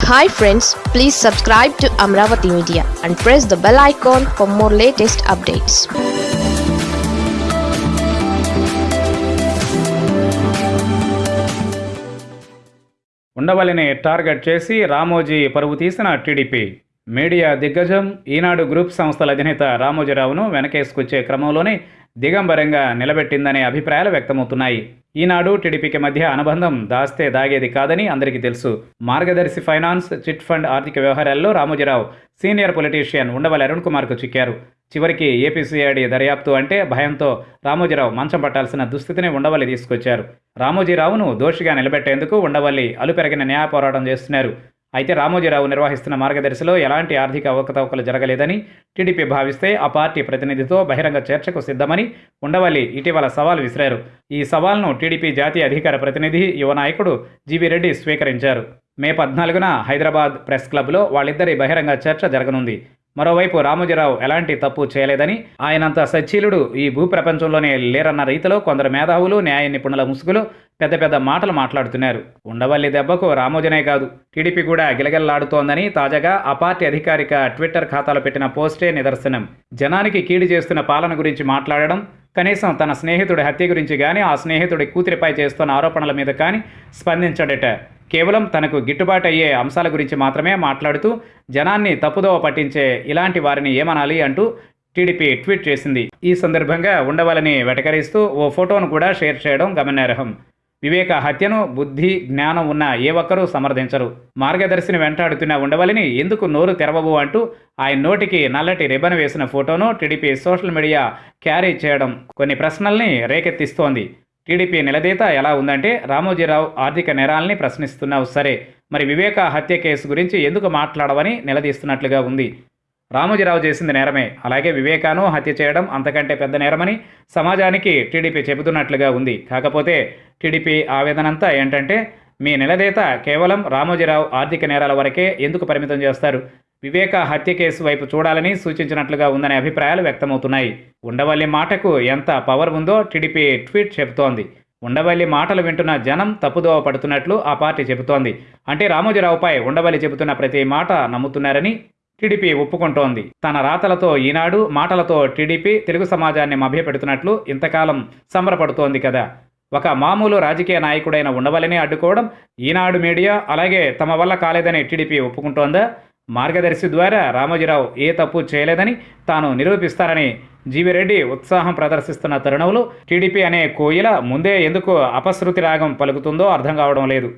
Hi friends please subscribe to Amaravati media and press the bell icon for more latest updates ఉండవల్లిని target చేసి రామోజీ పరువు తీసిన TDP. Media దిగ్గజం ఈనాడు group సంస్థల అధినేత రామోజీరావును వెనకేసుకొచ్చే క్రమంలోనే దిగంబరంగా నిలబెట్టిందనే అభిప్రాయాలు వ్యక్తమవుతున్నాయి. ఈనాడు టీడీపీకి మధ్య అనుబంధం దాస్తే దాగేది కాదని అందరికీ తెలుసు. మార్గదర్శి ఫైనాన్స్ చిట్ ఫండ్ ఆర్థిక వ్యవహారాల్లో రామోజీరావు సీనియర్ పొలిటీషియన్ ఉండవల్లి అరుణ్ కుమార్కు చిక్కారు. చివరికి ఏపీసీఐడి దర్యాప్తు అంటే భయంతో రామోజీరావు మంచం పట్టాల్సిన దుస్థితిని ఉండవల్లి తీసుకొచ్చారు. రామోజీరావును దోషిగా నిలబెట్టేందుకు ఉండవల్లి అలుపెరగిన న్యాయ పోరాటం చేస్తున్నారు. అయితే రామోజీరావు నిర్వహిస్తున్న మార్గదర్శిలో ఎలాంటి ఆర్థిక అవకతవకలు జరగలేదని టీడీపీ భావిస్తే ఆ పార్టీ ప్రతినిధితో బహిరంగ చర్చకు సిద్ధమని ఉండవల్లి ఇటీవల సవాల్ విసిరారు. ఈ సవాల్ను టీడీపీ జాతీయ అధికార ప్రతినిధి యువ నాయకుడు జీవీ రెడ్డి స్వీకరించారు. మే పద్నాలుగున హైదరాబాద్ ప్రెస్ క్లబ్లో వాళ్ళిద్దరి బహిరంగ చర్చ జరగనుంది. మరోవైపు రామోజీరావు ఎలాంటి తప్పు చేయలేదని ఆయనంత సచ్చీలుడు ఈ భూప్రపంచంలోనే లేరన్న రీతిలో కొందరు మేధావులు న్యాయ నిపుణుల ముసుగులు పెద్ద పెద్ద మాటలు మాట్లాడుతున్నారు. ఉండవల్లి దెబ్బకు రామోజనే కాదు. టీడీపీ కూడా గిలగిల్లాడుతోందని తాజాగా ఆ పార్టీ అధికారిక ట్విట్టర్ ఖాతాలో పెట్టిన పోస్టే నిదర్శనం. జనానికి కీడు చేస్తున్న పాలన గురించి మాట్లాడడం కనీసం తన స్నేహితుడి హత్య గురించి కానీ ఆ స్నేహితుడి కూతురిపై చేస్తున్న ఆరోపణల మీద కానీ స్పందించడట. కేవలం తనకు గిట్టుబాటు అయ్యే అంశాల గురించి మాత్రమే మాట్లాడుతూ జనాన్ని తప్పుదోవ పట్టించే ఇలాంటి వారిని ఏమనాలి అంటూ టీడీపీ ట్వీట్ చేసింది. ఈ సందర్భంగా ఉండవాలని వెటకరిస్తూ ఓ ఫోటోను కూడా షేర్ చేయడం గమనార్హం. వివేక హత్యను బుద్ధి జ్ఞానం ఉన్న ఏ ఒక్కరూ సమర్థించరు. మార్గదర్శిని వెంటాడుతున్న ఉండవలని ఎందుకు నోరు తెరవవు అంటూ ఆయన నోటికి నల్లటి రిబన్ వేసిన ఫోటోను టీడీపీ సోషల్ మీడియా క్యారీ చేయడం కొన్ని ప్రశ్నల్ని రేకెత్తిస్తోంది. టీడీపీ నిలదీత ఎలా ఉందంటే రామోజీరావు ఆర్థిక నేరాల్ని ప్రశ్నిస్తున్నావు సరే మరి వివేక హత్య కేసు గురించి ఎందుకు మాట్లాడవని నిలదీస్తున్నట్లుగా ఉంది. రామోజీరావు చేసింది నేరమే. అలాగే వివేకాను హత్య చేయడం అంతకంటే పెద్ద నేరమని సమాజానికి టీడీపీ చెబుతున్నట్లుగా ఉంది. కాకపోతే టీడీపీ ఆవేదనంతా ఏంటంటే మీ నిలదేత కేవలం రామోజీరావు ఆర్థిక నేరాల వరకే ఎందుకు పరిమితం చేస్తారు? వివేక హత్య కేసు వైపు చూడాలని సూచించినట్లుగా ఉందనే అభిప్రాయాలు వ్యక్తమవుతున్నాయి. ఉండవల్లి మాటకు ఎంత పవర్ ఉందో టీడీపీ ట్వీట్ చెబుతోంది. ఉండవల్లి మాటలు వింటున్న జనం తప్పుదోవ పడుతున్నట్లు ఆ పార్టీ చెబుతోంది. అంటే రామోజీరావుపై ఉండవల్లి చెబుతున్న ప్రతి మాట నమ్ముతున్నారని టీడీపీ ఒప్పుకుంటోంది. తన రాతలతో ఈనాడు మాటలతో టీడీపీ తెలుగు సమాజాన్ని మభ్యపెడుతున్నట్లు ఇంతకాలం సంబరపడుతోంది కదా. ఒక మామూలు రాజకీయ నాయకుడైన ఉండవలని అడ్డుకోవడం ఈనాడు మీడియా అలాగే తమ వల్ల కాలేదని టీడీపీ ఒప్పుకుంటోందా? మార్గదర్శి ద్వారా రామోజీరావు ఏ తప్పు చేయలేదని తాను నిరూపిస్తారని జీవిరెడ్డి ఉత్సాహం ప్రదర్శిస్తున్న తరుణంలో టీడీపీ అనే కోయిల ముందే ఎందుకు అపశృతి రాగం పలుకుతుందో అర్థం కావడం లేదు.